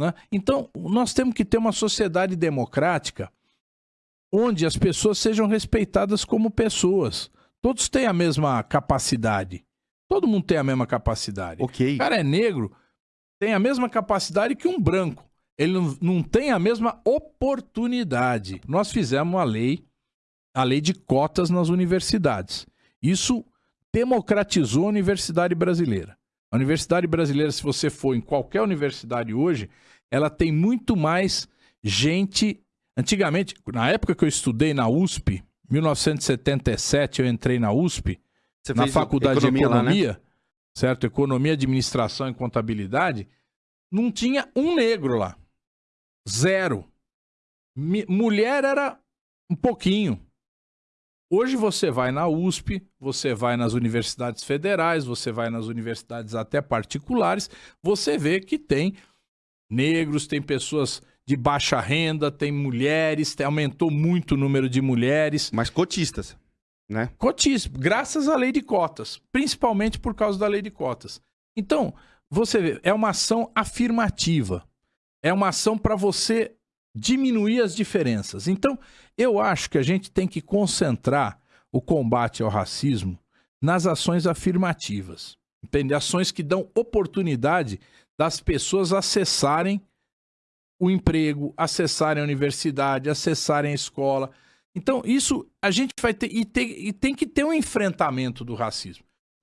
Né? Então, nós temos que ter uma sociedade democrática onde as pessoas sejam respeitadas como pessoas. Todos têm a mesma capacidade. Todo mundo tem a mesma capacidade. Ok. O cara é negro, tem a mesma capacidade que um branco. Ele não, tem a mesma oportunidade. Nós fizemos uma lei, a lei de cotas nas universidades. Isso democratizou a universidade brasileira. A universidade brasileira, se você for em qualquer universidade hoje, ela tem muito mais gente. Antigamente, na época que eu estudei na USP, 1977 eu entrei na USP, Você na faculdade economia de lá, né? economia, certo? Economia, administração e contabilidade, não tinha um negro lá. Zero. Mi- mulher era um pouquinho. Hoje você vai na USP, você vai nas universidades federais, você vai nas universidades até particulares, você vê que tem negros, tem pessoas de baixa renda, tem mulheres, tem- aumentou muito o número de mulheres. Mas cotistas, né? Cotíssimo, graças à lei de cotas, principalmente por causa da lei de cotas. Então, você vê, é uma ação afirmativa. É uma ação para você diminuir as diferenças. Então, eu acho que a gente tem que concentrar o combate ao racismo nas ações afirmativas. Entende? Ações que dão oportunidade das pessoas acessarem o emprego, acessarem a universidade, acessarem a escola. Então, isso a gente vai ter e, tem. e tem que ter um enfrentamento do racismo.